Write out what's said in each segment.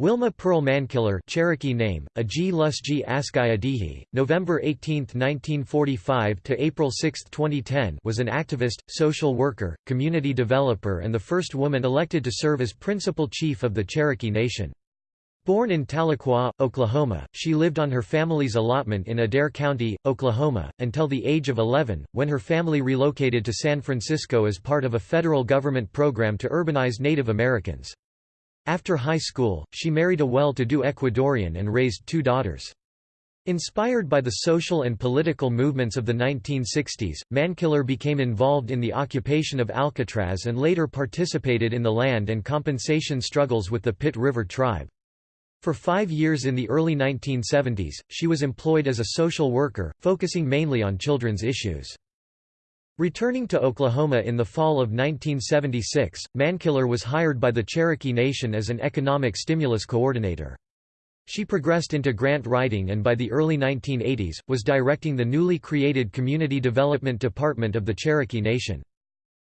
Wilma Pearl Mankiller Cherokee name, Aji Lusji Askayadihi, November 18, 1945 to April 6, 2010 was an activist, social worker, community developer and the first woman elected to serve as principal chief of the Cherokee Nation. Born in Tahlequah, Oklahoma, she lived on her family's allotment in Adair County, Oklahoma, until the age of 11, when her family relocated to San Francisco as part of a federal government program to urbanize Native Americans. After high school, she married a well-to-do Ecuadorian and raised two daughters. Inspired by the social and political movements of the 1960s, Mankiller became involved in the occupation of Alcatraz and later participated in the land and compensation struggles with the Pit River tribe. For five years in the early 1970s, she was employed as a social worker, focusing mainly on children's issues. Returning to Oklahoma in the fall of 1976, Mankiller was hired by the Cherokee Nation as an economic stimulus coordinator. She progressed into grant writing and by the early 1980s, was directing the newly created Community Development Department of the Cherokee Nation.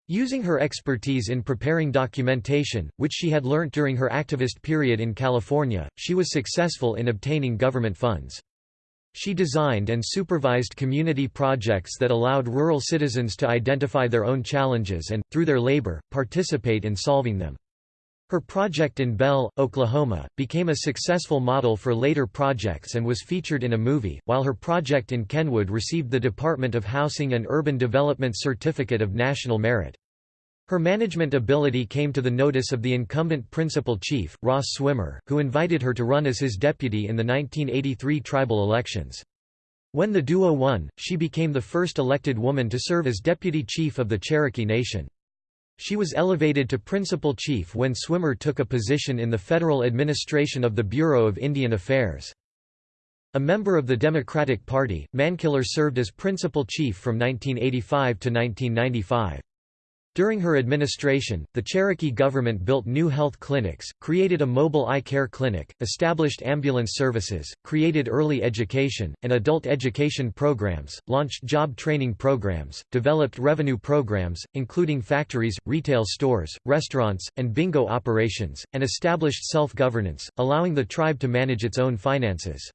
Using her expertise in preparing documentation, which she had learnt during her activist period in California, she was successful in obtaining government funds. She designed and supervised community projects that allowed rural citizens to identify their own challenges and, through their labor, participate in solving them. Her project in Bell, Oklahoma, became a successful model for later projects and was featured in a movie, while her project in Kenwood received the Department of Housing and Urban Development Certificate of National Merit. Her management ability came to the notice of the incumbent principal chief, Ross Swimmer, who invited her to run as his deputy in the 1983 tribal elections. When the duo won, she became the first elected woman to serve as deputy chief of the Cherokee Nation. She was elevated to principal chief when Swimmer took a position in the federal administration of the Bureau of Indian Affairs. A member of the Democratic Party, Mankiller served as principal chief from 1985 to 1995. During her administration, the Cherokee government built new health clinics, created a mobile eye care clinic, established ambulance services, created early education, and adult education programs, launched job training programs, developed revenue programs, including factories, retail stores, restaurants, and bingo operations, and established self-governance, allowing the tribe to manage its own finances.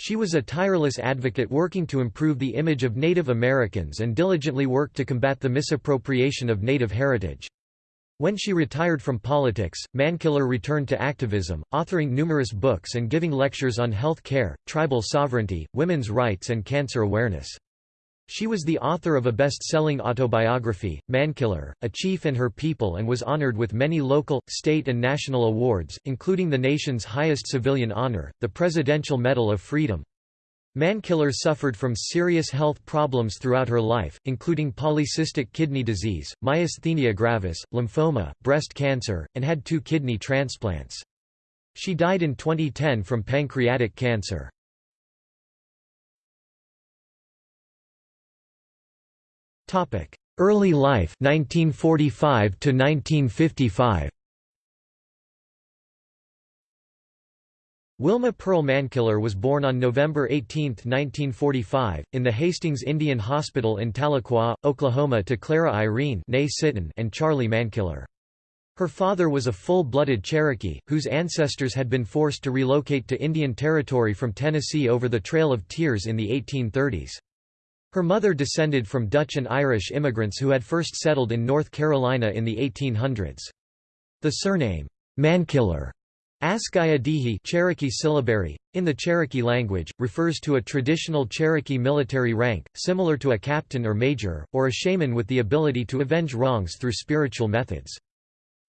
She was a tireless advocate working to improve the image of Native Americans and diligently worked to combat the misappropriation of Native heritage. When she retired from politics, Mankiller returned to activism, authoring numerous books and giving lectures on health care, tribal sovereignty, women's rights and cancer awareness. She was the author of a best-selling autobiography, Mankiller, A Chief and Her People and was honored with many local, state and national awards, including the nation's highest civilian honor, the Presidential Medal of Freedom. Mankiller suffered from serious health problems throughout her life, including polycystic kidney disease, myasthenia gravis, lymphoma, breast cancer, and had two kidney transplants. She died in 2010 from pancreatic cancer. Topic: Early life 1945 to 1955. Wilma Pearl Mankiller was born on November 18, 1945, in the Hastings Indian Hospital in Tahlequah, Oklahoma to Clara Irene and Charlie Mankiller. Her father was a full-blooded Cherokee, whose ancestors had been forced to relocate to Indian Territory from Tennessee over the Trail of Tears in the 1830s. Her mother descended from Dutch and Irish immigrants who had first settled in North Carolina in the 1800s. The surname, Mankiller, Askayadihi Cherokee syllabary, in the Cherokee language, refers to a traditional Cherokee military rank, similar to a captain or major, or a shaman with the ability to avenge wrongs through spiritual methods.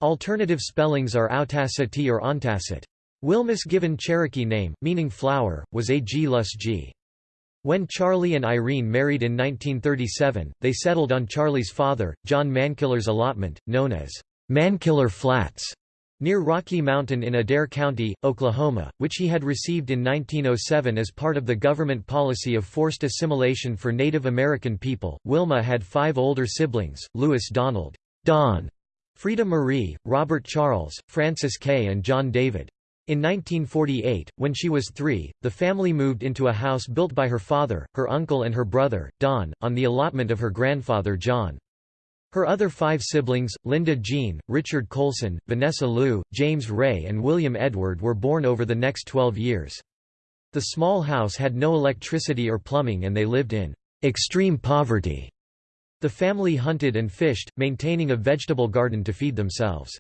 Alternative spellings are Autacity or Ontacit. Wilma's given Cherokee name, meaning flower, was A. G. When Charlie and Irene married in 1937, they settled on Charlie's father, John Mankiller's allotment, known as Mankiller Flats, near Rocky Mountain in Adair County, Oklahoma, which he had received in 1907 as part of the government policy of forced assimilation for Native American people. Wilma had five older siblings Louis Donald, Don, Frida Marie, Robert Charles, Frances Kay, and John David. In 1948, when she was three, the family moved into a house built by her father, her uncle and her brother, Don, on the allotment of her grandfather John. Her other five siblings, Linda Jean, Richard Colson, Vanessa Lou, James Ray and William Edward were born over the next 12 years. The small house had no electricity or plumbing and they lived in extreme poverty. The family hunted and fished, maintaining a vegetable garden to feed themselves.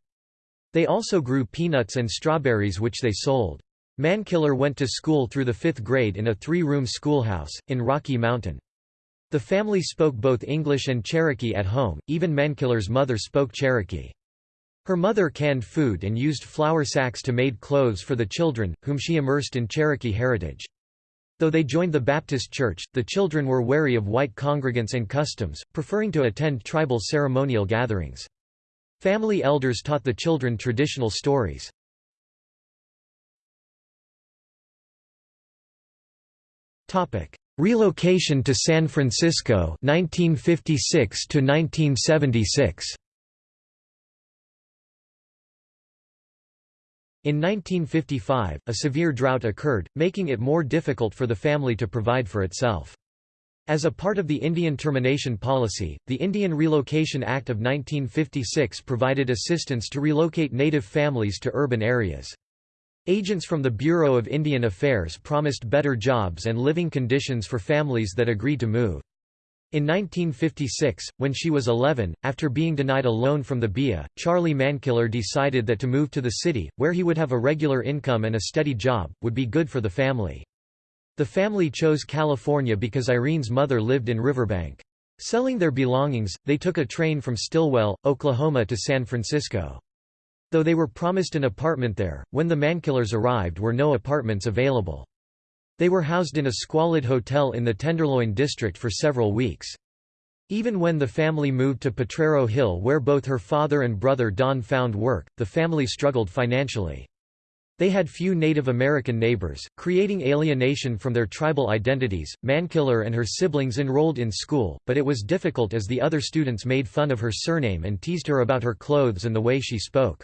They also grew peanuts and strawberries which they sold. Mankiller went to school through the fifth grade in a three-room schoolhouse, in Rocky Mountain. The family spoke both English and Cherokee at home, even Mankiller's mother spoke Cherokee. Her mother canned food and used flour sacks to made clothes for the children, whom she immersed in Cherokee heritage. Though they joined the Baptist Church, the children were wary of white congregants and customs, preferring to attend tribal ceremonial gatherings. Family elders taught the children traditional stories. Topic: Relocation to San Francisco 1956 to 1976 In 1955, a severe drought occurred, making it more difficult for the family to provide for itself. As a part of the Indian Termination Policy, the Indian Relocation Act of 1956 provided assistance to relocate native families to urban areas. Agents from the Bureau of Indian Affairs promised better jobs and living conditions for families that agreed to move. In 1956, when she was 11, after being denied a loan from the BIA, Charlie Mankiller decided that to move to the city, where he would have a regular income and a steady job, would be good for the family. The family chose California because Irene's mother lived in Riverbank. Selling their belongings, they took a train from Stilwell, Oklahoma to San Francisco. Though they were promised an apartment there, when the Mankillers arrived were no apartments available. They were housed in a squalid hotel in the Tenderloin district for several weeks. Even when the family moved to Potrero Hill where both her father and brother Don found work, the family struggled financially. They had few Native American neighbors, creating alienation from their tribal identities. Mankiller and her siblings enrolled in school, but it was difficult as the other students made fun of her surname and teased her about her clothes and the way she spoke.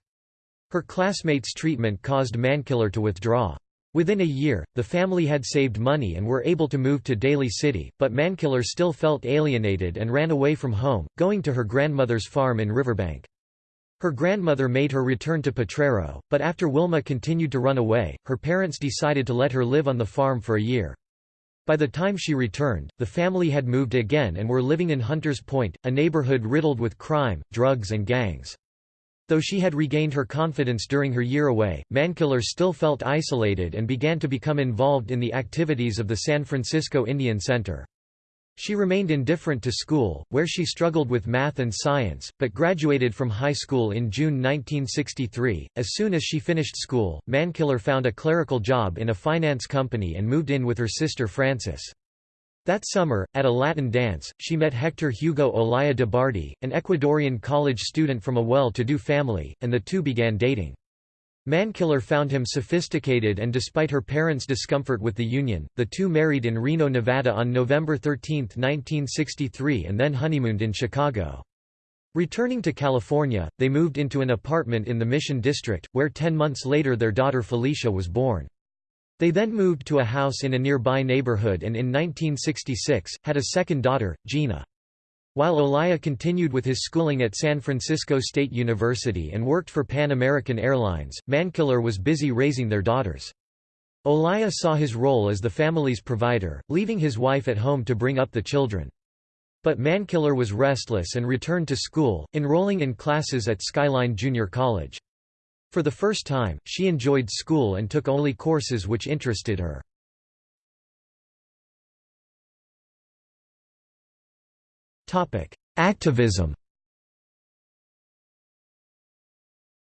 Her classmates' treatment caused Mankiller to withdraw. Within a year, the family had saved money and were able to move to Daly City, but Mankiller still felt alienated and ran away from home, going to her grandmother's farm in Riverbank. Her grandmother made her return to Potrero, but after Wilma continued to run away, her parents decided to let her live on the farm for a year. By the time she returned, the family had moved again and were living in Hunters Point, a neighborhood riddled with crime, drugs and gangs. Though she had regained her confidence during her year away, Mankiller still felt isolated and began to become involved in the activities of the San Francisco Indian Center. She remained indifferent to school, where she struggled with math and science, but graduated from high school in June 1963. As soon as she finished school, Mankiller found a clerical job in a finance company and moved in with her sister Frances. That summer, at a Latin dance, she met Hector Hugo Olaya de Bardi, an Ecuadorian college student from a well-to-do family, and the two began dating. Mankiller found him sophisticated and despite her parents' discomfort with the union, the two married in Reno, Nevada on November 13, 1963 and then honeymooned in Chicago. Returning to California, they moved into an apartment in the Mission District, where ten months later their daughter Felicia was born. They then moved to a house in a nearby neighborhood and in 1966, had a second daughter, Gina. While Olaya continued with his schooling at San Francisco State University and worked for Pan American Airlines, Mankiller was busy raising their daughters. Olaya saw his role as the family's provider, leaving his wife at home to bring up the children. But Mankiller was restless and returned to school, enrolling in classes at Skyline Junior College. For the first time, she enjoyed school and took only courses which interested her. Activism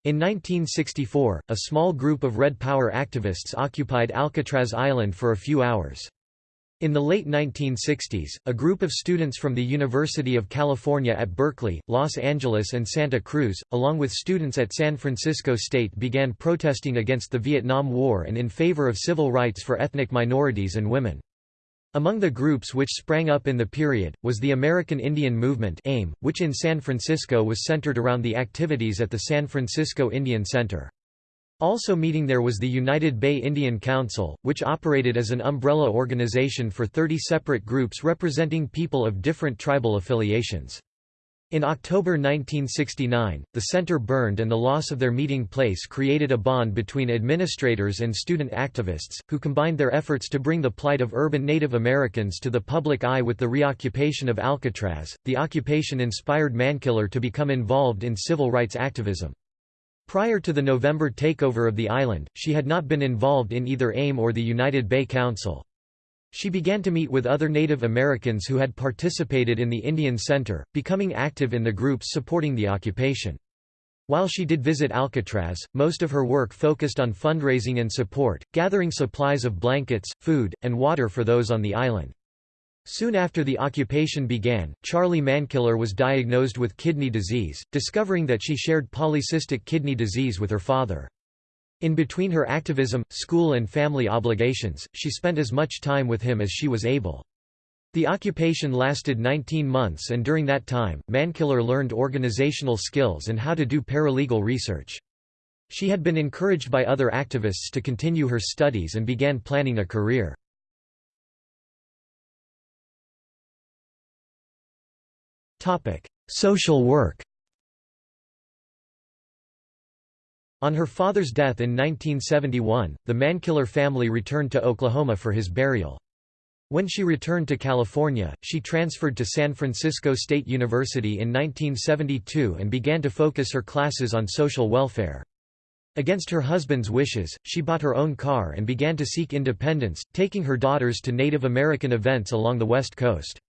In 1964, a small group of Red Power activists occupied Alcatraz Island for a few hours. In the late 1960s, a group of students from the University of California at Berkeley, Los Angeles and Santa Cruz, along with students at San Francisco State began protesting against the Vietnam War and in favor of civil rights for ethnic minorities and women. Among the groups which sprang up in the period, was the American Indian Movement AIM, which in San Francisco was centered around the activities at the San Francisco Indian Center. Also meeting there was the United Bay Indian Council, which operated as an umbrella organization for 30 separate groups representing people of different tribal affiliations. In October 1969, the center burned and the loss of their meeting place created a bond between administrators and student activists, who combined their efforts to bring the plight of urban Native Americans to the public eye with the reoccupation of Alcatraz. The occupation inspired Mankiller to become involved in civil rights activism. Prior to the November takeover of the island, she had not been involved in either AIM or the United Bay Council. She began to meet with other Native Americans who had participated in the Indian Center, becoming active in the groups supporting the occupation. While she did visit Alcatraz, most of her work focused on fundraising and support, gathering supplies of blankets, food, and water for those on the island. Soon after the occupation began, Charlie Mankiller was diagnosed with kidney disease, discovering that she shared polycystic kidney disease with her father. In between her activism, school and family obligations, she spent as much time with him as she was able. The occupation lasted 19 months and during that time, Mankiller learned organizational skills and how to do paralegal research. She had been encouraged by other activists to continue her studies and began planning a career. Social work On her father's death in 1971, the Mankiller family returned to Oklahoma for his burial. When she returned to California, she transferred to San Francisco State University in 1972 and began to focus her classes on social welfare. Against her husband's wishes, she bought her own car and began to seek independence, taking her daughters to Native American events along the West Coast.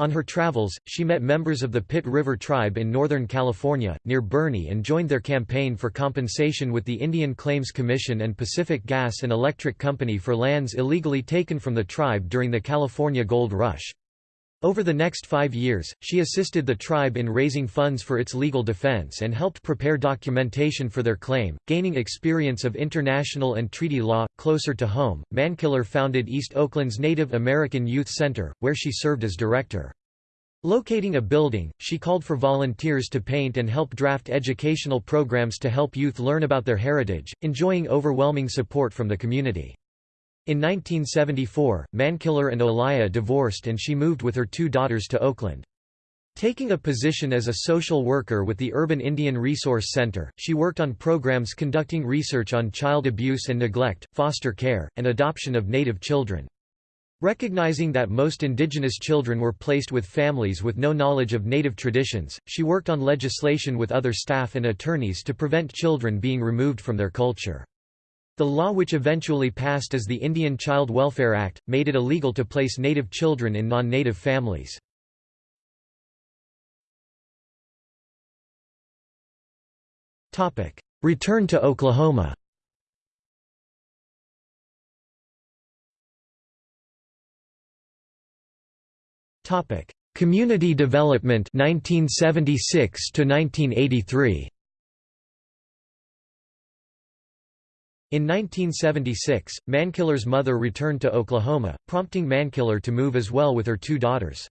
On her travels, she met members of the Pit River tribe in Northern California, near Burney and joined their campaign for compensation with the Indian Claims Commission and Pacific Gas and Electric Company for lands illegally taken from the tribe during the California Gold Rush. Over the next five years, she assisted the tribe in raising funds for its legal defense and helped prepare documentation for their claim, gaining experience of international and treaty law. Closer to home, Mankiller founded East Oakland's Native American Youth Center, where she served as director. Locating a building, she called for volunteers to paint and help draft educational programs to help youth learn about their heritage, enjoying overwhelming support from the community. In 1974, Mankiller and Olaya divorced and she moved with her two daughters to Oakland. Taking a position as a social worker with the Urban Indian Resource Center, she worked on programs conducting research on child abuse and neglect, foster care, and adoption of Native children. Recognizing that most indigenous children were placed with families with no knowledge of native traditions, she worked on legislation with other staff and attorneys to prevent children being removed from their culture. The law which eventually passed as the Indian Child Welfare Act, made it illegal to place native children in non-native families. Return to Oklahoma Community Development 1976 to 1983. In 1976, Mankiller's mother returned to Oklahoma, prompting Mankiller to move as well with her two daughters.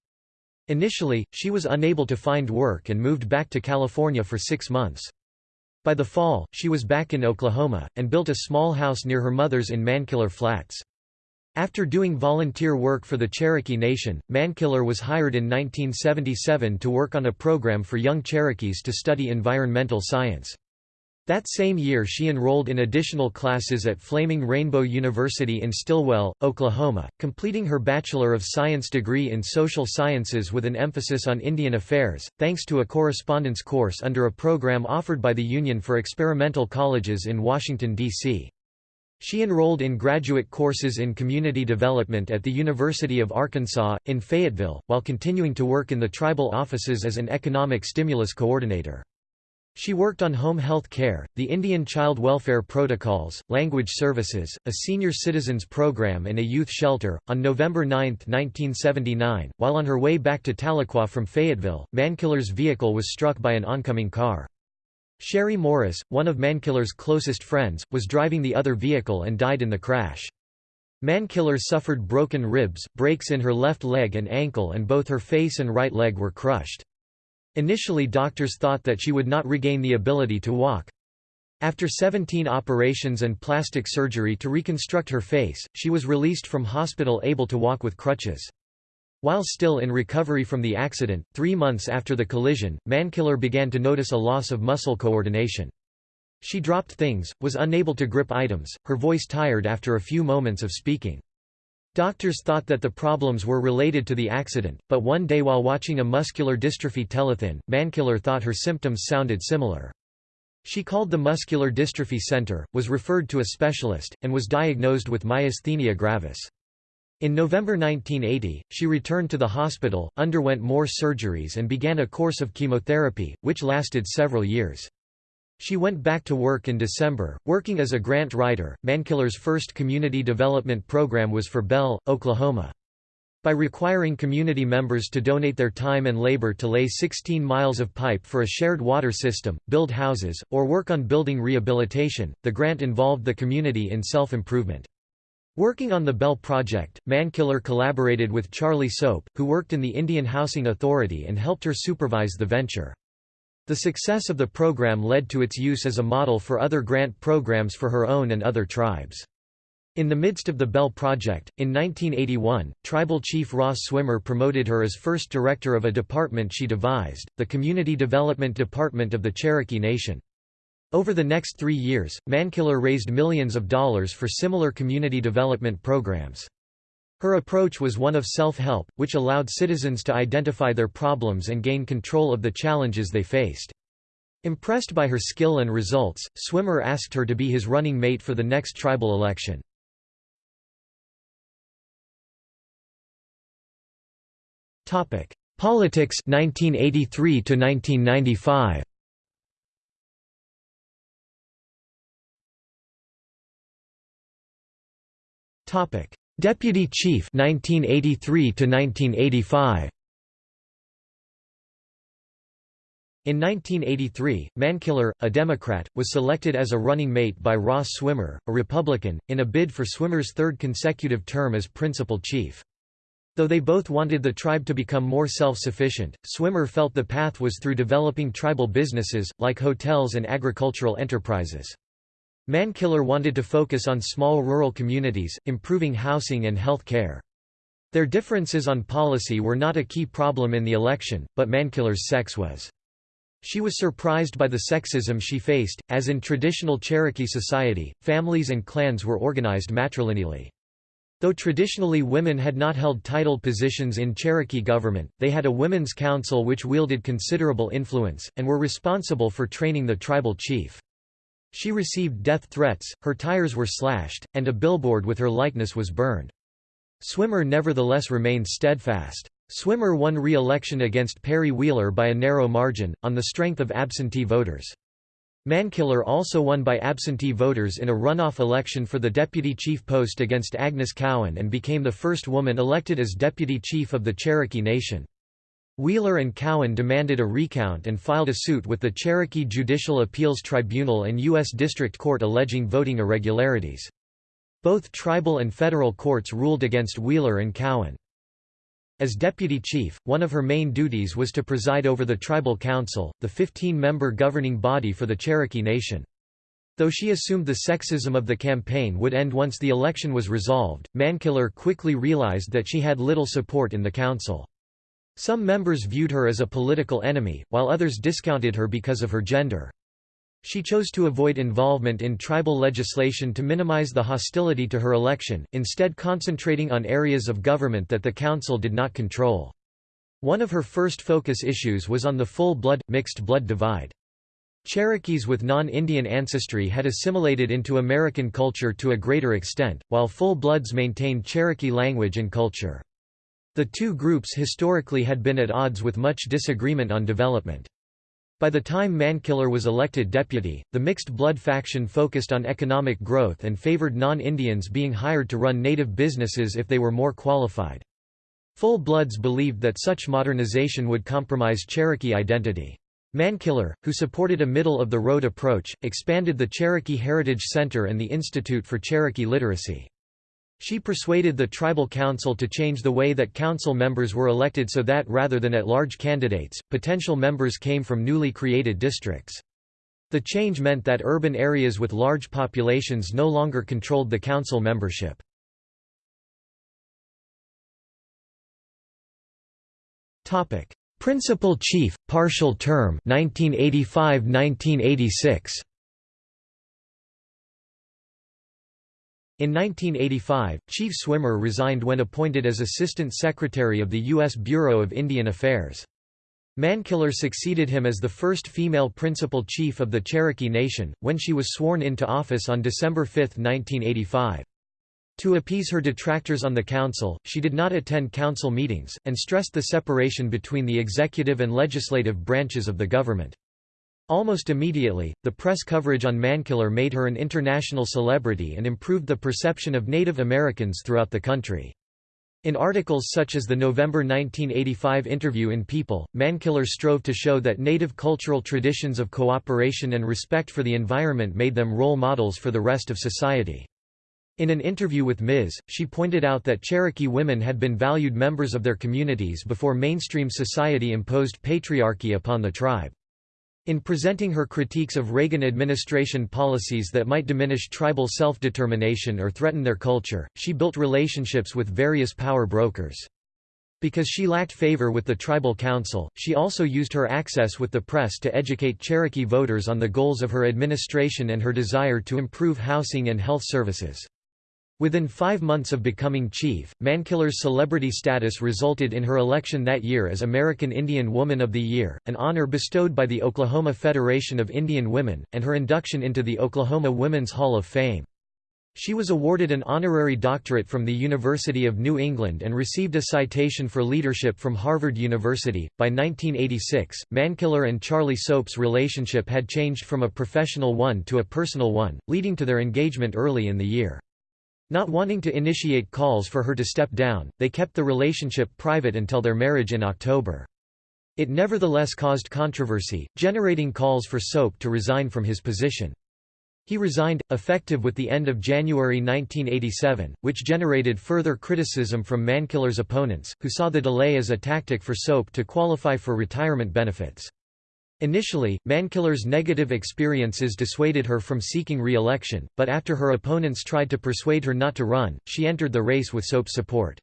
Initially, she was unable to find work and moved back to California for six months. By the fall, she was back in Oklahoma, and built a small house near her mother's in Mankiller Flats. After doing volunteer work for the Cherokee Nation, Mankiller was hired in 1977 to work on a program for young Cherokees to study environmental science. That same year she enrolled in additional classes at Flaming Rainbow University in Stilwell, Oklahoma, completing her Bachelor of Science degree in Social Sciences with an emphasis on Indian affairs, thanks to a correspondence course under a program offered by the Union for Experimental Colleges in Washington, D.C. She enrolled in graduate courses in community development at the University of Arkansas, in Fayetteville, while continuing to work in the tribal offices as an economic stimulus coordinator. She worked on home health care, the Indian Child Welfare Protocols, language services, a senior citizens program, and a youth shelter. On November 9, 1979, while on her way back to Tahlequah from Fayetteville, Mankiller's vehicle was struck by an oncoming car. Sherry Morris, one of Mankiller's closest friends, was driving the other vehicle and died in the crash. Mankiller suffered broken ribs, breaks in her left leg and ankle and both her face and right leg were crushed. Initially doctors thought that she would not regain the ability to walk. After 17 operations and plastic surgery to reconstruct her face, she was released from hospital able to walk with crutches. While still in recovery from the accident, three months after the collision, Mankiller began to notice a loss of muscle coordination. She dropped things, was unable to grip items, her voice tired after a few moments of speaking. Doctors thought that the problems were related to the accident, but one day while watching a muscular dystrophy telethon, Mankiller thought her symptoms sounded similar. She called the Muscular Dystrophy Center, was referred to a specialist, and was diagnosed with myasthenia gravis. In November 1980, she returned to the hospital, underwent more surgeries and began a course of chemotherapy, which lasted several years. She went back to work in December, working as a grant writer. Mankiller's first community development program was for Bell, Oklahoma. By requiring community members to donate their time and labor to lay 16 miles of pipe for a shared water system, build houses, or work on building rehabilitation, the grant involved the community in self-improvement. Working on the Bell project, Mankiller collaborated with Charlie Soap, who worked in the Indian Housing Authority and helped her supervise the venture. The success of the program led to its use as a model for other grant programs for her own and other tribes. In the midst of the Bell Project, in 1981, tribal chief Ross Swimmer promoted her as first director of a department she devised, the Community Development Department of the Cherokee Nation. Over the next three years, Mankiller raised millions of dollars for similar community development programs. Her approach was one of self-help, which allowed citizens to identify their problems and gain control of the challenges they faced. Impressed by her skill and results, Swimmer asked her to be his running mate for the next tribal election. Topic: Politics 1983 to 1995 Topic: Deputy Chief 1983 to 1985. In 1983, Mankiller, a Democrat, was selected as a running mate by Ross Swimmer, a Republican, in a bid for Swimmer's third consecutive term as principal chief. Though they both wanted the tribe to become more self-sufficient, Swimmer felt the path was through developing tribal businesses, like hotels and agricultural enterprises. Mankiller wanted to focus on small rural communities, improving housing and health care. Their differences on policy were not a key problem in the election, but Mankiller's sex was. She was surprised by the sexism she faced, as in traditional Cherokee society, families and clans were organized matrilineally. Though traditionally women had not held titled positions in Cherokee government, they had a women's council which wielded considerable influence, and were responsible for training the tribal chief. She received death threats, her tires were slashed, and a billboard with her likeness was burned. Swimmer nevertheless remained steadfast. Swimmer won re-election against Perry Wheeler by a narrow margin, on the strength of absentee voters. Mankiller also won by absentee voters in a runoff election for the deputy chief post against Agnes Cowan and became the first woman elected as deputy chief of the Cherokee Nation. Wheeler and Cowan demanded a recount and filed a suit with the Cherokee Judicial Appeals Tribunal and U.S. District Court alleging voting irregularities. Both tribal and federal courts ruled against Wheeler and Cowan. As deputy chief, one of her main duties was to preside over the Tribal Council, the 15-member governing body for the Cherokee Nation. Though she assumed the sexism of the campaign would end once the election was resolved, Mankiller quickly realized that she had little support in the council. Some members viewed her as a political enemy, while others discounted her because of her gender. She chose to avoid involvement in tribal legislation to minimize the hostility to her election, instead concentrating on areas of government that the council did not control. One of her first focus issues was on the full-blood, mixed-blood divide. Cherokees with non-Indian ancestry had assimilated into American culture to a greater extent, while full-bloods maintained Cherokee language and culture. The two groups historically had been at odds with much disagreement on development. By the time Mankiller was elected deputy, the mixed blood faction focused on economic growth and favored non-Indians being hired to run native businesses if they were more qualified. Full Bloods believed that such modernization would compromise Cherokee identity. Mankiller, who supported a middle-of-the-road approach, expanded the Cherokee Heritage Center and the Institute for Cherokee Literacy. She persuaded the tribal council to change the way that council members were elected so that rather than at-large candidates, potential members came from newly created districts. The change meant that urban areas with large populations no longer controlled the council membership. Topic: Principal Chief, partial term 1985–1986. In 1985, Chief Swimmer resigned when appointed as Assistant Secretary of the U.S. Bureau of Indian Affairs. Mankiller succeeded him as the first female principal chief of the Cherokee Nation, when she was sworn into office on December 5, 1985. To appease her detractors on the council, she did not attend council meetings, and stressed the separation between the executive and legislative branches of the government. Almost immediately, the press coverage on Mankiller made her an international celebrity and improved the perception of Native Americans throughout the country. In articles such as the November 1985 interview in People, Mankiller strove to show that Native cultural traditions of cooperation and respect for the environment made them role models for the rest of society. In an interview with Ms., she pointed out that Cherokee women had been valued members of their communities before mainstream society imposed patriarchy upon the tribe. In presenting her critiques of Reagan administration policies that might diminish tribal self-determination or threaten their culture, she built relationships with various power brokers. Because she lacked favor with the tribal council, she also used her access with the press to educate Cherokee voters on the goals of her administration and her desire to improve housing and health services. Within five months of becoming chief, Mankiller's celebrity status resulted in her election that year as American Indian Woman of the Year, an honor bestowed by the Oklahoma Federation of Indian Women, and her induction into the Oklahoma Women's Hall of Fame. She was awarded an honorary doctorate from the University of New England and received a citation for leadership from Harvard University. By 1986, Mankiller and Charlie Soap's relationship had changed from a professional one to a personal one, leading to their engagement early in the year. Not wanting to initiate calls for her to step down, they kept the relationship private until their marriage in October. It nevertheless caused controversy, generating calls for Soap to resign from his position. He resigned, effective with the end of January 1987, which generated further criticism from Mankiller's opponents, who saw the delay as a tactic for Soap to qualify for retirement benefits. Initially, Mankiller's negative experiences dissuaded her from seeking re-election, but after her opponents tried to persuade her not to run, she entered the race with Soap support.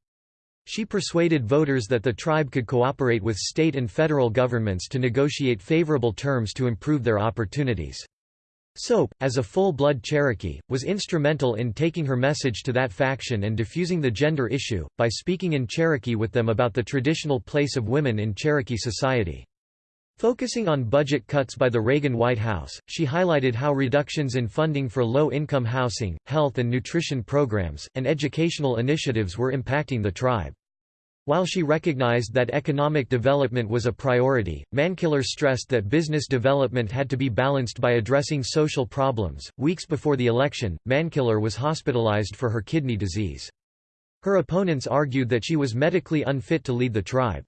She persuaded voters that the tribe could cooperate with state and federal governments to negotiate favorable terms to improve their opportunities. Soap, as a full-blood Cherokee, was instrumental in taking her message to that faction and diffusing the gender issue, by speaking in Cherokee with them about the traditional place of women in Cherokee society. Focusing on budget cuts by the Reagan White House, she highlighted how reductions in funding for low-income housing, health and nutrition programs, and educational initiatives were impacting the tribe. While she recognized that economic development was a priority, Mankiller stressed that business development had to be balanced by addressing social problems. Weeks before the election, Mankiller was hospitalized for her kidney disease. Her opponents argued that she was medically unfit to lead the tribe.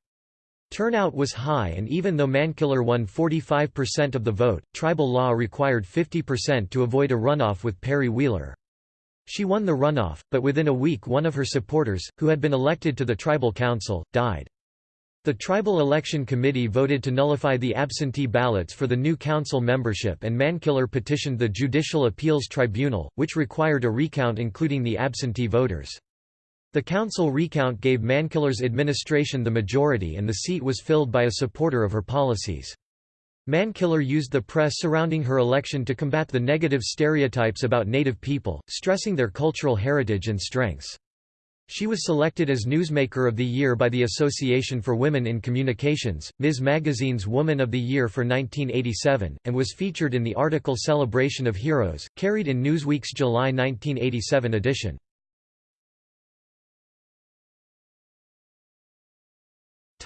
Turnout was high and even though Mankiller won 45% of the vote, tribal law required 50% to avoid a runoff with Perry Wheeler. She won the runoff, but within a week one of her supporters, who had been elected to the tribal council, died. The Tribal Election Committee voted to nullify the absentee ballots for the new council membership and Mankiller petitioned the Judicial Appeals Tribunal, which required a recount including the absentee voters. The council recount gave Mankiller's administration the majority and the seat was filled by a supporter of her policies. Mankiller used the press surrounding her election to combat the negative stereotypes about Native people, stressing their cultural heritage and strengths. She was selected as Newsmaker of the Year by the Association for Women in Communications, Ms. Magazine's Woman of the Year for 1987, and was featured in the article Celebration of Heroes, carried in Newsweek's July 1987 edition.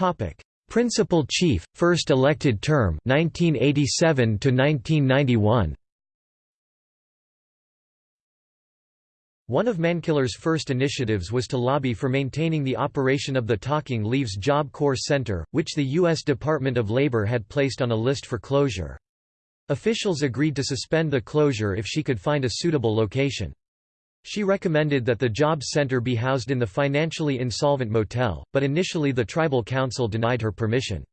Topic: Principal Chief, first elected term 1987 to 1991. One of Mankiller's first initiatives was to lobby for maintaining the operation of the Talking Leaves Job Corps Center, which the U.S. Department of Labor had placed on a list for closure. Officials agreed to suspend the closure if she could find a suitable location. She recommended that the Jobs Center be housed in the financially insolvent motel, but initially the tribal council denied her permission.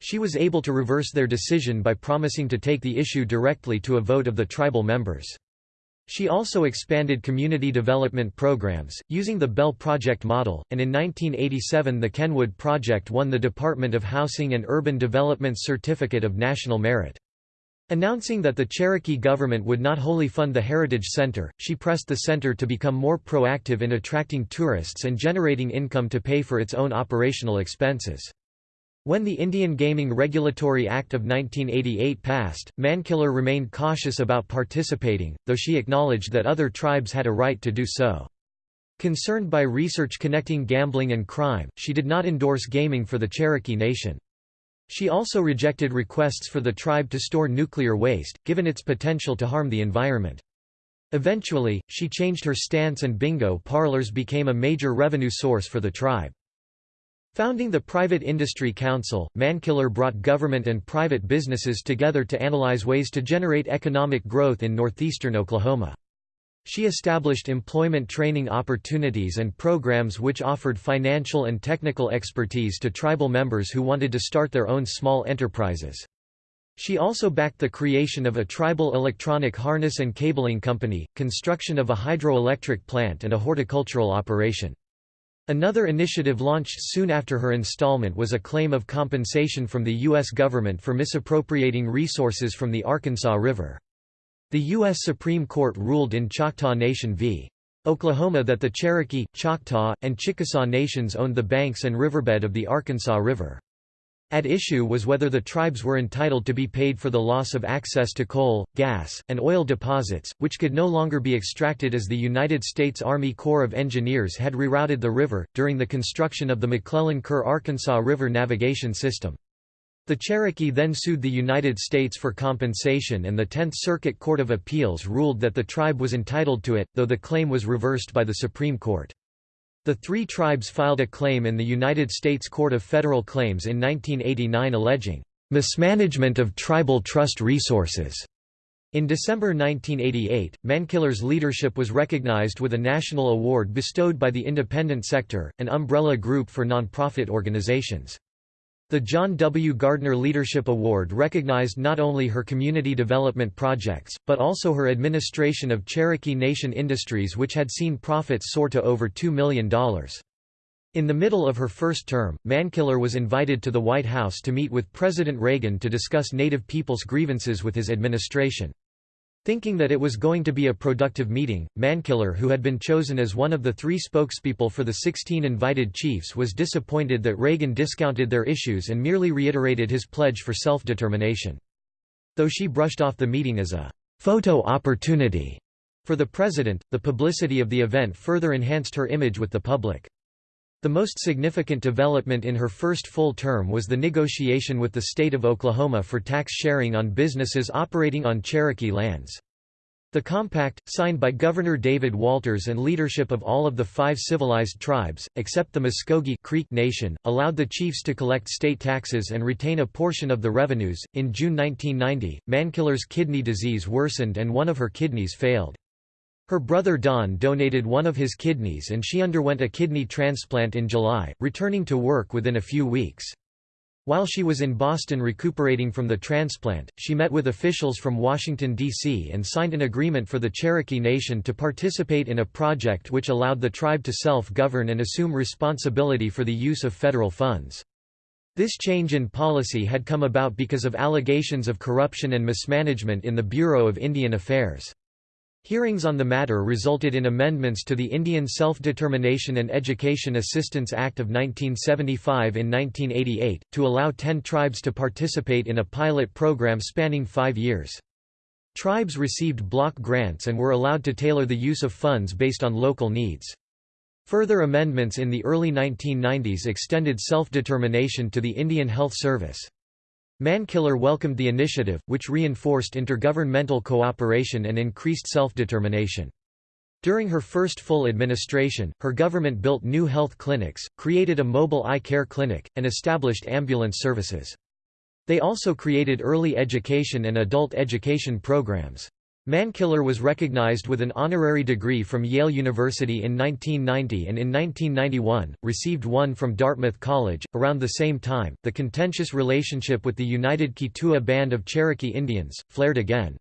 She was able to reverse their decision by promising to take the issue directly to a vote of the tribal members. She also expanded community development programs, using the Bell Project model, and in 1987 the Kenwood Project won the Department of Housing and Urban Development's Certificate of National Merit. Announcing that the Cherokee government would not wholly fund the Heritage Center, she pressed the center to become more proactive in attracting tourists and generating income to pay for its own operational expenses. When the Indian Gaming Regulatory Act of 1988 passed, Mankiller remained cautious about participating, though she acknowledged that other tribes had a right to do so. Concerned by research connecting gambling and crime, she did not endorse gaming for the Cherokee Nation. She also rejected requests for the tribe to store nuclear waste, given its potential to harm the environment. Eventually, she changed her stance and bingo parlors became a major revenue source for the tribe. Founding the Private Industry Council, Mankiller brought government and private businesses together to analyze ways to generate economic growth in northeastern Oklahoma. She established employment training opportunities and programs which offered financial and technical expertise to tribal members who wanted to start their own small enterprises. She also backed the creation of a tribal electronic harness and cabling company, construction of a hydroelectric plant and a horticultural operation. Another initiative launched soon after her installment was a claim of compensation from the U.S. government for misappropriating resources from the Arkansas River. The U.S. Supreme Court ruled in Choctaw Nation v. Oklahoma that the Cherokee, Choctaw, and Chickasaw nations owned the banks and riverbed of the Arkansas River. At issue was whether the tribes were entitled to be paid for the loss of access to coal, gas, and oil deposits, which could no longer be extracted as the United States Army Corps of Engineers had rerouted the river, during the construction of the McClellan-Kerr Arkansas River navigation system. The Cherokee then sued the United States for compensation and the Tenth Circuit Court of Appeals ruled that the tribe was entitled to it, though the claim was reversed by the Supreme Court. The three tribes filed a claim in the United States Court of Federal Claims in 1989 alleging mismanagement of tribal trust resources. In December 1988, Mankiller's leadership was recognized with a national award bestowed by the Independent Sector, an umbrella group for nonprofit organizations. The John W. Gardner Leadership Award recognized not only her community development projects, but also her administration of Cherokee Nation Industries which had seen profits soar to over $2 million. In the middle of her first term, Mankiller was invited to the White House to meet with President Reagan to discuss Native people's grievances with his administration. Thinking that it was going to be a productive meeting, Mankiller who had been chosen as one of the three spokespeople for the 16 invited chiefs was disappointed that Reagan discounted their issues and merely reiterated his pledge for self-determination. Though she brushed off the meeting as a «photo opportunity» for the president, the publicity of the event further enhanced her image with the public. The most significant development in her first full term was the negotiation with the state of Oklahoma for tax sharing on businesses operating on Cherokee lands. The compact, signed by Governor David Walters and leadership of all of the five civilized tribes, except the Muskogee Creek Nation, allowed the chiefs to collect state taxes and retain a portion of the revenues. In June 1990, Mankiller's kidney disease worsened and one of her kidneys failed. Her brother Don donated one of his kidneys and she underwent a kidney transplant in July, returning to work within a few weeks. While she was in Boston recuperating from the transplant, she met with officials from Washington, D.C. and signed an agreement for the Cherokee Nation to participate in a project which allowed the tribe to self-govern and assume responsibility for the use of federal funds. This change in policy had come about because of allegations of corruption and mismanagement in the Bureau of Indian Affairs. Hearings on the matter resulted in amendments to the Indian Self-Determination and Education Assistance Act of 1975 in 1988, to allow ten tribes to participate in a pilot program spanning five years. Tribes received block grants and were allowed to tailor the use of funds based on local needs. Further amendments in the early 1990s extended self-determination to the Indian Health Service. Mankiller welcomed the initiative, which reinforced intergovernmental cooperation and increased self-determination. During her first full administration, her government built new health clinics, created a mobile eye care clinic, and established ambulance services. They also created early education and adult education programs. Mankiller was recognized with an honorary degree from Yale University in 1990 and in 1991, received one from Dartmouth College. Around the same time, the contentious relationship with the United Keetoowah Band of Cherokee Indians flared again.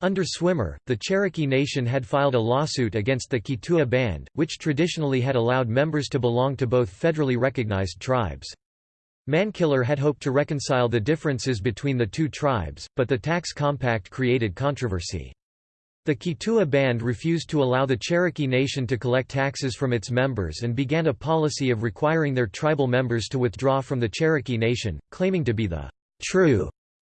Under Swimmer, the Cherokee Nation had filed a lawsuit against the Keetoowah Band, which traditionally had allowed members to belong to both federally recognized tribes. Mankiller had hoped to reconcile the differences between the two tribes, but the tax compact created controversy. The Keetoowah Band refused to allow the Cherokee Nation to collect taxes from its members and began a policy of requiring their tribal members to withdraw from the Cherokee Nation, claiming to be the true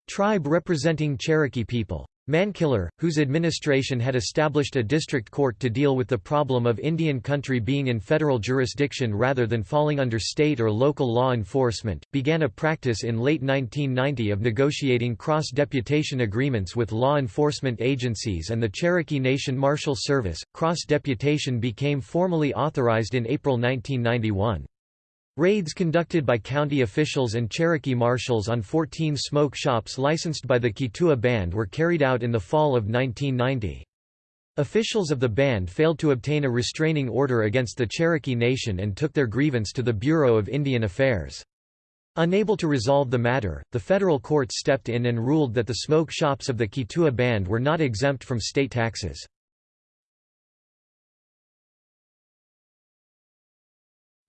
tribe representing Cherokee people. Mankiller, whose administration had established a district court to deal with the problem of Indian country being in federal jurisdiction rather than falling under state or local law enforcement, began a practice in late 1990 of negotiating cross-deputation agreements with law enforcement agencies and the Cherokee Nation Marshal Service. Cross-deputation became formally authorized in April 1991. Raids conducted by county officials and Cherokee marshals on 14 smoke shops licensed by the Keetoowah Band were carried out in the fall of 1990. Officials of the band failed to obtain a restraining order against the Cherokee Nation and took their grievance to the Bureau of Indian Affairs. Unable to resolve the matter, the federal courts stepped in and ruled that the smoke shops of the Keetoowah Band were not exempt from state taxes.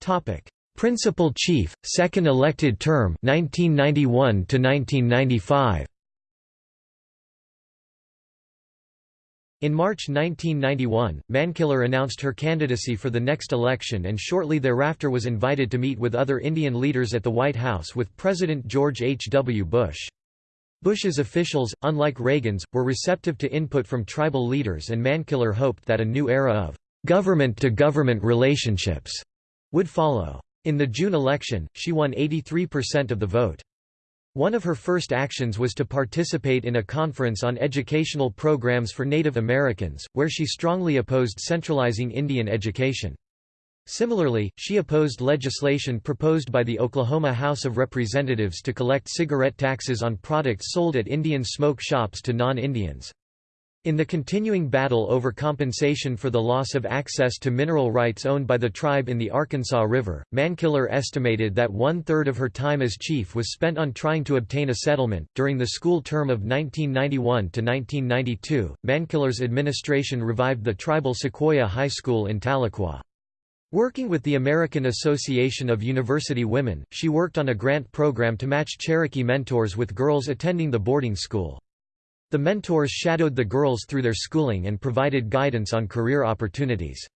Topic: Principal Chief, second elected term 1991 to 1995. In March 1991, Mankiller announced her candidacy for the next election and shortly thereafter was invited to meet with other Indian leaders at the White House with President George H. W. Bush. Bush's officials, unlike Reagan's, were receptive to input from tribal leaders and Mankiller hoped that a new era of government-to-government -government relationships would follow. In the June election, she won 83% of the vote. One of her first actions was to participate in a conference on educational programs for Native Americans, where she strongly opposed centralizing Indian education. Similarly, she opposed legislation proposed by the Oklahoma House of Representatives to collect cigarette taxes on products sold at Indian smoke shops to non-Indians. In the continuing battle over compensation for the loss of access to mineral rights owned by the tribe in the Arkansas River, Mankiller estimated that one third of her time as chief was spent on trying to obtain a settlement. During the school term of 1991 to 1992, Mankiller's administration revived the tribal Sequoyah High School in Tahlequah. Working with the American Association of University Women, she worked on a grant program to match Cherokee mentors with girls attending the boarding school. The mentors shadowed the girls through their schooling and provided guidance on career opportunities.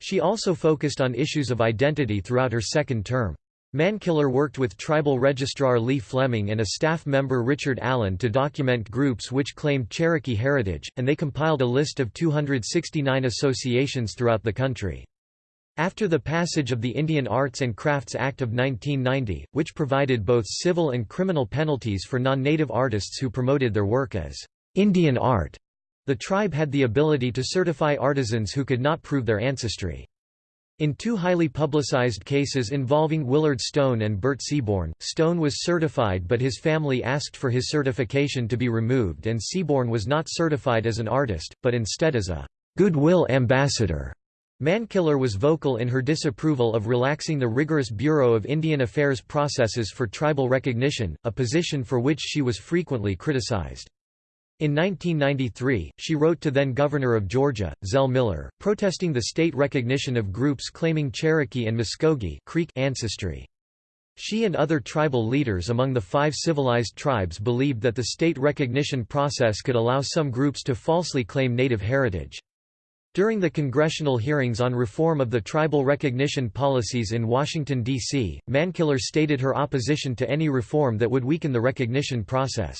She also focused on issues of identity throughout her second term. Mankiller worked with tribal registrar Lee Fleming and a staff member Richard Allen to document groups which claimed Cherokee heritage, and they compiled a list of 269 associations throughout the country. After the passage of the Indian Arts and Crafts Act of 1990, which provided both civil and criminal penalties for non-native artists who promoted their work as Indian art, the tribe had the ability to certify artisans who could not prove their ancestry. In two highly publicized cases involving Willard Stone and Bert Seabourn, Stone was certified but his family asked for his certification to be removed and Seabourn was not certified as an artist, but instead as a goodwill ambassador. Mankiller was vocal in her disapproval of relaxing the rigorous Bureau of Indian Affairs processes for tribal recognition, a position for which she was frequently criticized. In 1993, she wrote to then-Governor of Georgia, Zell Miller, protesting the state recognition of groups claiming Cherokee and Muskogee Creek ancestry. She and other tribal leaders among the five civilized tribes believed that the state recognition process could allow some groups to falsely claim native heritage. During the congressional hearings on reform of the tribal recognition policies in Washington, D.C., Mankiller stated her opposition to any reform that would weaken the recognition process.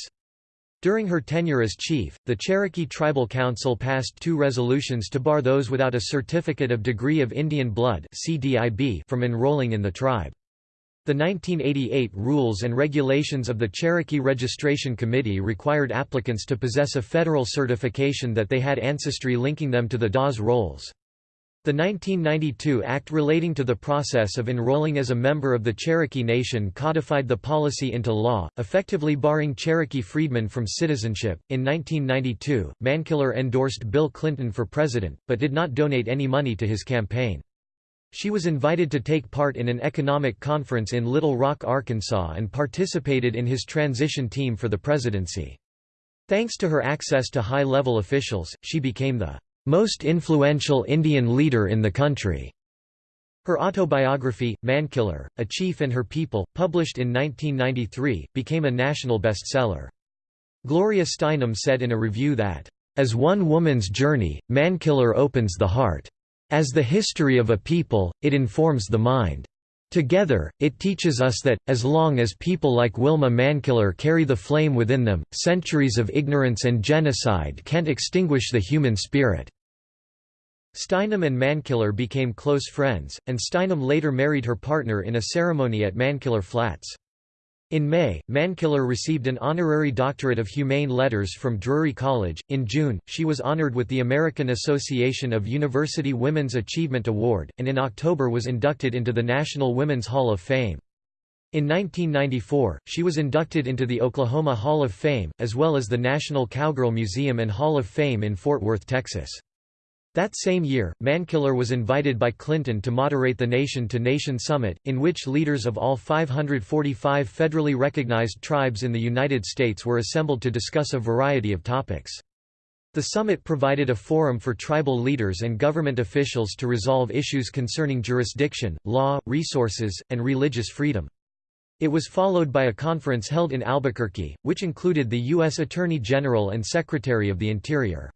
During her tenure as chief, the Cherokee Tribal Council passed two resolutions to bar those without a Certificate of Degree of Indian Blood from enrolling in the tribe. The 1988 Rules and Regulations of the Cherokee Registration Committee required applicants to possess a federal certification that they had ancestry linking them to the Dawes rolls. The 1992 Act relating to the process of enrolling as a member of the Cherokee Nation codified the policy into law, effectively barring Cherokee freedmen from citizenship. In 1992, Mankiller endorsed Bill Clinton for president, but did not donate any money to his campaign. She was invited to take part in an economic conference in Little Rock, Arkansas and participated in his transition team for the presidency. Thanks to her access to high-level officials, she became the most influential Indian leader in the country. Her autobiography, Mankiller, A Chief and Her People, published in 1993, became a national bestseller. Gloria Steinem said in a review that, "...as one woman's journey, Mankiller opens the heart. As the history of a people, it informs the mind. Together, it teaches us that, as long as people like Wilma Mankiller carry the flame within them, centuries of ignorance and genocide can't extinguish the human spirit." Steinem and Mankiller became close friends, and Steinem later married her partner in a ceremony at Mankiller Flats. In May, Mankiller received an honorary doctorate of humane letters from Drury College. In June, she was honored with the American Association of University Women's Achievement Award, and in October was inducted into the National Women's Hall of Fame. In 1994, she was inducted into the Oklahoma Hall of Fame, as well as the National Cowgirl Museum and Hall of Fame in Fort Worth, Texas. That same year, Mankiller was invited by Clinton to moderate the Nation-to-Nation Summit, in which leaders of all 545 federally recognized tribes in the United States were assembled to discuss a variety of topics. The summit provided a forum for tribal leaders and government officials to resolve issues concerning jurisdiction, law, resources, and religious freedom. It was followed by a conference held in Albuquerque, which included the U.S. Attorney General and Secretary of the Interior.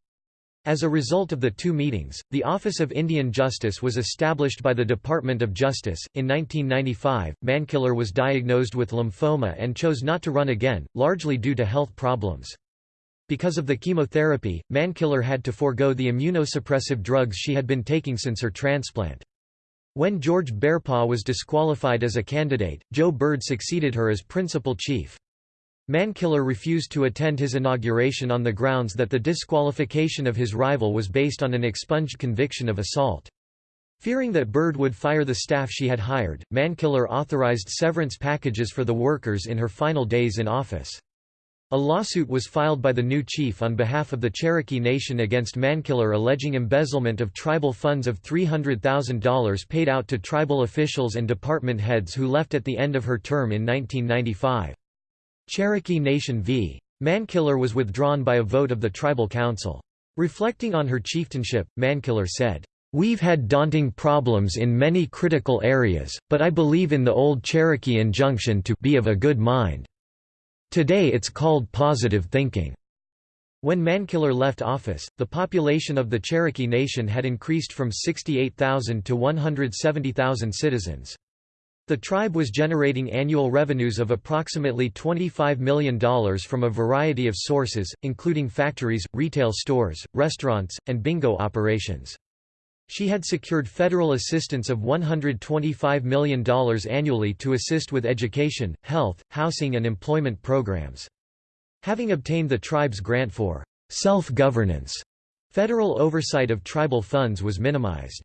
As a result of the two meetings, the Office of Indian Justice was established by the Department of Justice. In 1995, Mankiller was diagnosed with lymphoma and chose not to run again, largely due to health problems. Because of the chemotherapy, Mankiller had to forego the immunosuppressive drugs she had been taking since her transplant. When George Bearpaw was disqualified as a candidate, Joe Byrd succeeded her as principal chief. Mankiller refused to attend his inauguration on the grounds that the disqualification of his rival was based on an expunged conviction of assault. Fearing that Byrd would fire the staff she had hired, Mankiller authorized severance packages for the workers in her final days in office. A lawsuit was filed by the new chief on behalf of the Cherokee Nation against Mankiller alleging embezzlement of tribal funds of $300,000 paid out to tribal officials and department heads who left at the end of her term in 1995. Cherokee Nation v. Mankiller was withdrawn by a vote of the tribal council. Reflecting on her chieftainship, Mankiller said, We've had daunting problems in many critical areas, but I believe in the old Cherokee injunction to be of a good mind. Today it's called positive thinking. When Mankiller left office, the population of the Cherokee Nation had increased from 68,000 to 170,000 citizens. The tribe was generating annual revenues of approximately $25 million from a variety of sources, including factories, retail stores, restaurants, and bingo operations. She had secured federal assistance of $125 million annually to assist with education, health, housing and employment programs. Having obtained the tribe's grant for self-governance, federal oversight of tribal funds was minimized.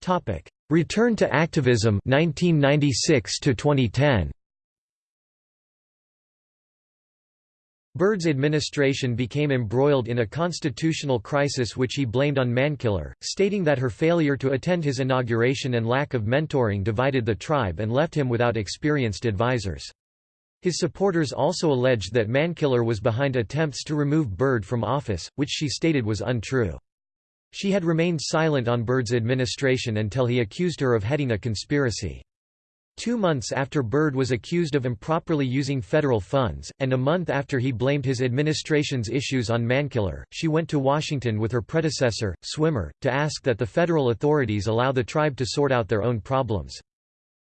Topic: Return to activism 1996 to 2010. Byrd's administration became embroiled in a constitutional crisis which he blamed on Mankiller, stating that her failure to attend his inauguration and lack of mentoring divided the tribe and left him without experienced advisors. His supporters also alleged that Mankiller was behind attempts to remove Byrd from office, which she stated was untrue. She had remained silent on Byrd's administration until he accused her of heading a conspiracy. Two months after Byrd was accused of improperly using federal funds, and a month after he blamed his administration's issues on Mankiller, she went to Washington with her predecessor, Swimmer, to ask that the federal authorities allow the tribe to sort out their own problems.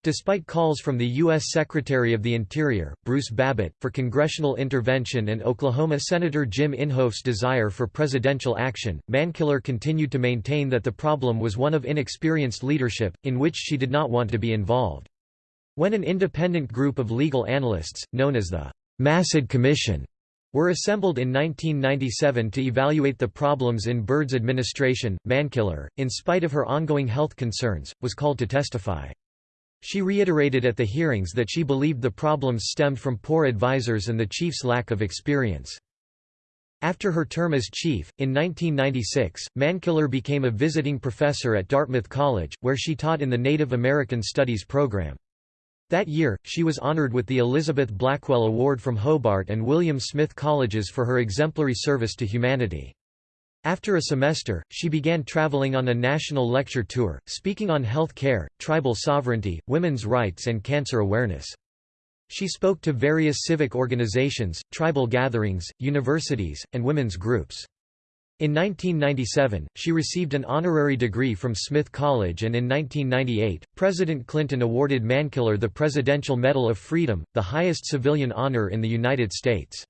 Despite calls from the U.S. Secretary of the Interior, Bruce Babbitt, for congressional intervention and Oklahoma Senator Jim Inhofe's desire for presidential action, Mankiller continued to maintain that the problem was one of inexperienced leadership, in which she did not want to be involved. When an independent group of legal analysts, known as the Massad Commission, were assembled in 1997 to evaluate the problems in Byrd's administration, Mankiller, in spite of her ongoing health concerns, was called to testify. She reiterated at the hearings that she believed the problems stemmed from poor advisors and the chief's lack of experience. After her term as chief, in 1996, Mankiller became a visiting professor at Dartmouth College, where she taught in the Native American Studies program. That year, she was honored with the Elizabeth Blackwell Award from Hobart and William Smith Colleges for her exemplary service to humanity. After a semester, she began traveling on a national lecture tour, speaking on health care, tribal sovereignty, women's rights and cancer awareness. She spoke to various civic organizations, tribal gatherings, universities, and women's groups. In 1997, she received an honorary degree from Smith College and in 1998, President Clinton awarded Mankiller the Presidential Medal of Freedom, the highest civilian honor in the United States.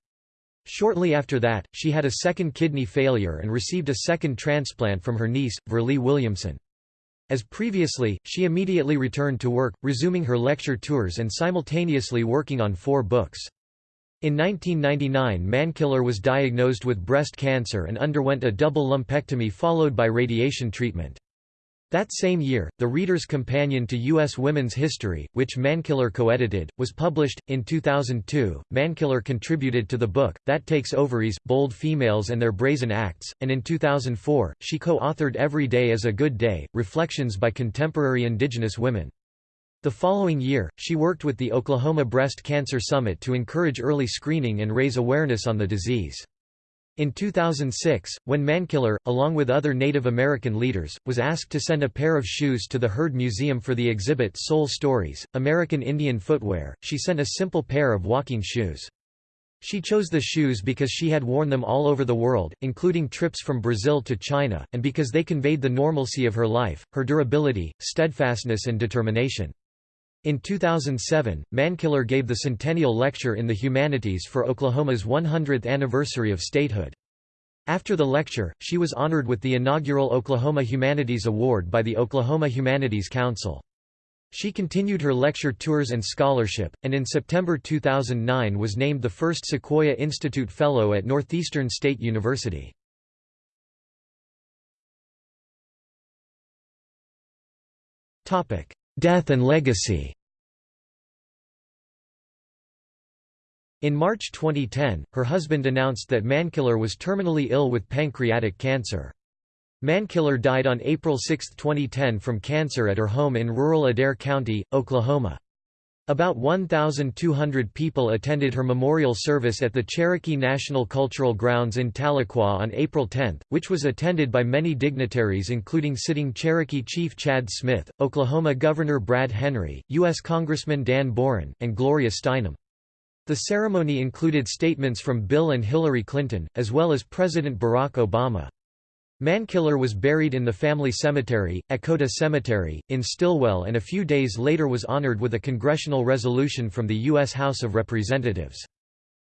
Shortly after that, she had a second kidney failure and received a second transplant from her niece, Verlee Williamson. As previously, she immediately returned to work, resuming her lecture tours and simultaneously working on four books. In 1999 Mankiller was diagnosed with breast cancer and underwent a double lumpectomy followed by radiation treatment. That same year, The Reader's Companion to U.S. Women's History, which Mankiller co-edited, was published. In 2002, Mankiller contributed to the book, That Takes Ovaries, Bold Females and Their Brazen Acts, and in 2004, she co-authored Every Day is a Good Day, Reflections by Contemporary Indigenous Women. The following year, she worked with the Oklahoma Breast Cancer Summit to encourage early screening and raise awareness on the disease. In 2006, when Mankiller, along with other Native American leaders, was asked to send a pair of shoes to the Heard Museum for the exhibit Soul Stories, American Indian Footwear, she sent a simple pair of walking shoes. She chose the shoes because she had worn them all over the world, including trips from Brazil to China, and because they conveyed the normalcy of her life, her durability, steadfastness and determination. In 2007, Mankiller gave the Centennial Lecture in the Humanities for Oklahoma's 100th anniversary of statehood. After the lecture, she was honored with the inaugural Oklahoma Humanities Award by the Oklahoma Humanities Council. She continued her lecture tours and scholarship, and in September 2009 was named the first Sequoyah Institute Fellow at Northeastern State University. Death and legacy In March 2010, her husband announced that Mankiller was terminally ill with pancreatic cancer. Mankiller died on April 6, 2010 from cancer at her home in rural Adair County, Oklahoma. About 1,200 people attended her memorial service at the Cherokee National Cultural Grounds in Tahlequah on April 10, which was attended by many dignitaries including sitting Cherokee Chief Chad Smith, Oklahoma Governor Brad Henry, U.S. Congressman Dan Boren, and Gloria Steinem. The ceremony included statements from Bill and Hillary Clinton, as well as President Barack Obama. Mankiller was buried in the family cemetery, Echota Cemetery, in Stilwell and a few days later was honored with a congressional resolution from the U.S. House of Representatives.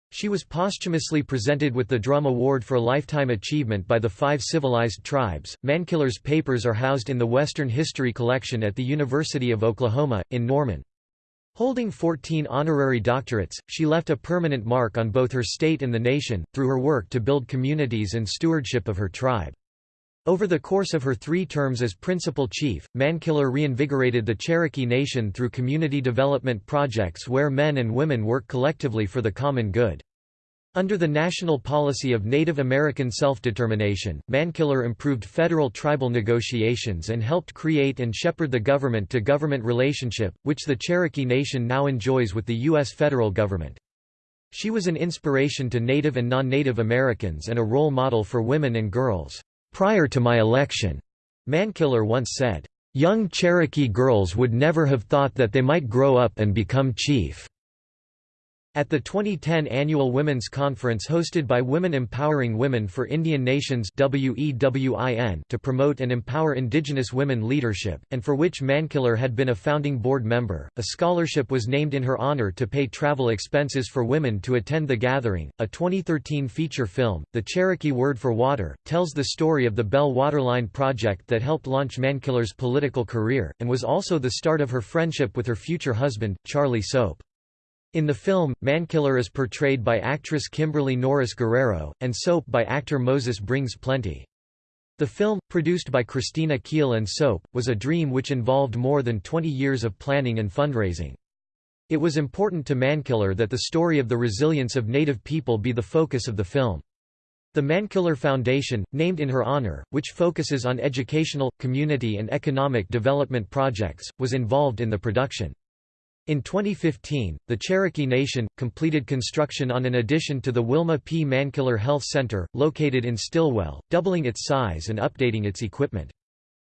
She was posthumously presented with the Drum Award for Lifetime Achievement by the Five Civilized Tribes. Mankiller's papers are housed in the Western History Collection at the University of Oklahoma, in Norman. Holding 14 honorary doctorates, she left a permanent mark on both her state and the nation, through her work to build communities and stewardship of her tribe. Over the course of her three terms as principal chief, Mankiller reinvigorated the Cherokee Nation through community development projects where men and women work collectively for the common good. Under the national policy of Native American self-determination, Mankiller improved federal tribal negotiations and helped create and shepherd the government-to-government -government relationship, which the Cherokee Nation now enjoys with the U.S. federal government. She was an inspiration to Native and non-Native Americans and a role model for women and girls. Prior to my election, Mankiller once said, young Cherokee girls would never have thought that they might grow up and become chief. At the 2010 annual Women's Conference hosted by Women Empowering Women for Indian Nations to promote and empower Indigenous women leadership, and for which Mankiller had been a founding board member, a scholarship was named in her honor to pay travel expenses for women to attend the gathering. A 2013 feature film, The Cherokee Word for Water, tells the story of the Bell Waterline project that helped launch Mankiller's political career, and was also the start of her friendship with her future husband, Charlie Soap. In the film, Mankiller is portrayed by actress Kimberly Norris Guerrero, and Soap by actor Moses Brings Plenty. The film, produced by Kristina Kiehl and Soap, was a dream which involved more than 20 years of planning and fundraising. It was important to Mankiller that the story of the resilience of Native people be the focus of the film. The Mankiller Foundation, named in her honor, which focuses on educational, community and economic development projects, was involved in the production. In 2015, the Cherokee Nation, completed construction on an addition to the Wilma P. Mankiller Health Center, located in Stilwell, doubling its size and updating its equipment.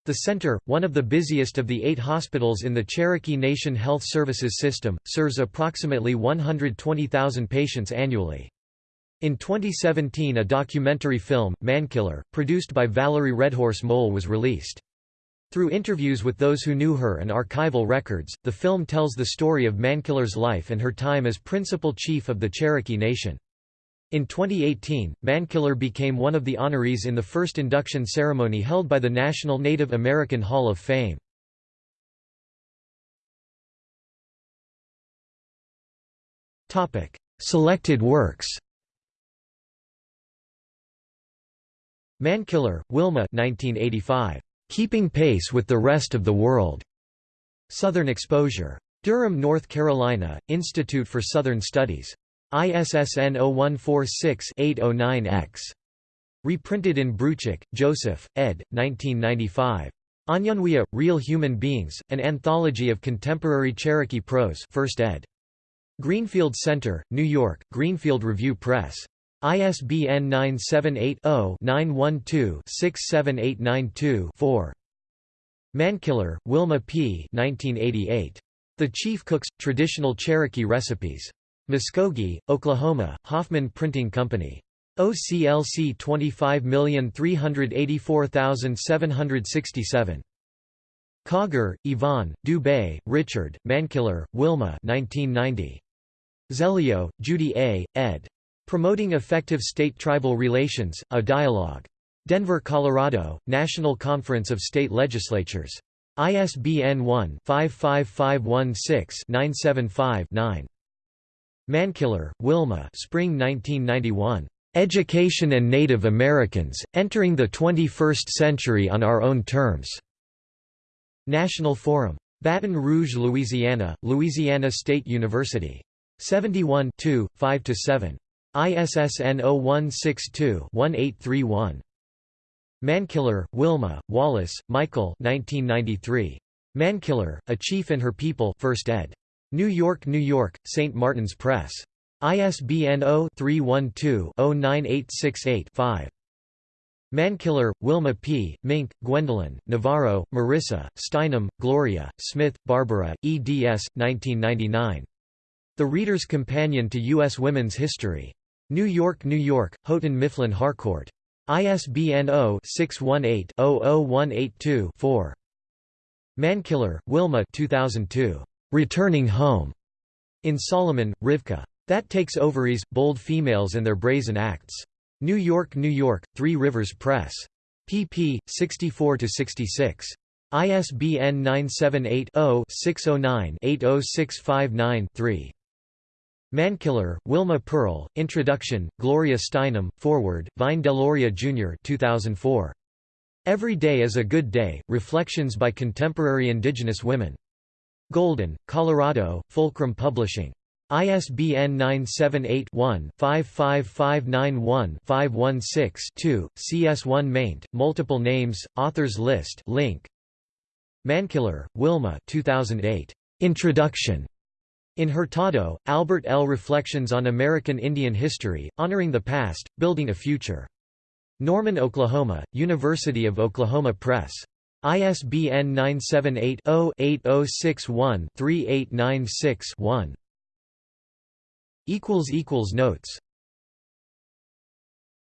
The center, one of the busiest of the eight hospitals in the Cherokee Nation Health Services system, serves approximately 120,000 patients annually. In 2017 a documentary film, Mankiller, produced by Valerie Red-Horse Mohl was released. Through interviews with those who knew her and archival records, the film tells the story of Mankiller's life and her time as principal chief of the Cherokee Nation. In 2018, Mankiller became one of the honorees in the first induction ceremony held by the National Native American Hall of Fame. Selected works Mankiller, Wilma 1985. Keeping Pace with the Rest of the World. Southern Exposure. Durham, North Carolina, Institute for Southern Studies. ISSN 0146-809-X. Reprinted in Bruchac, Joseph, ed. 1995. Aniyunwiya, Real Human Beings, An Anthology of Contemporary Cherokee Prose 1st ed. Greenfield Center, New York, Greenfield Review Press. ISBN 978-0-912-67892-4. Mankiller, Wilma P. 1988. The Chief Cooks – Traditional Cherokee Recipes. Muskogee, Oklahoma, Hoffman Printing Company. OCLC 25384767. Kauger, Yvonne, Dubé, Richard, Mankiller, Wilma 1990. Zelio, Judy A., ed. Promoting Effective State-Tribal Relations, A Dialogue. Denver, Colorado, National Conference of State Legislatures. ISBN 1-55516-975-9. Mankiller, Wilma Spring 1991. Education and Native Americans, Entering the 21st Century on Our Own Terms. National Forum. Baton Rouge, Louisiana, Louisiana State University. 71 5–7. ISSN 0162-1831. Mankiller, Wilma, Wallace, Michael 1993. Mankiller, A Chief and Her People 1st ed. New York, New York, St. Martin's Press. ISBN 0-312-09868-5. Mankiller, Wilma P., Mink, Gwendolyn, Navarro, Marysa, Steinem, Gloria, Smith, Barbara, eds. 1999. The Reader's Companion to U.S. Women's History. New York, New York, Houghton Mifflin Harcourt. ISBN 0-618-00182-4. Mankiller, Wilma 2002. Returning Home. In Solomon, Rivka. That Takes Ovaries, Bold Females and Their Brazen Acts. New York, New York, Three Rivers Press. pp. 64–66. ISBN 978 0 609 80659 3. Mankiller, Wilma Pearl, Introduction, Gloria Steinem, Forward, Vine Deloria Jr. 2004. Every Day is a Good Day, Reflections by Contemporary Indigenous Women. Golden, Colorado, Fulcrum Publishing. ISBN 978-1-55591-516-2, CS1 maint, multiple names, authors list link. Mankiller, Wilma 2008. Introduction. In Hurtado, Albert L. Reflections on American Indian History, Honoring the Past, Building a Future. Norman, Oklahoma, University of Oklahoma Press. ISBN 978-0-8061-3896-1. Notes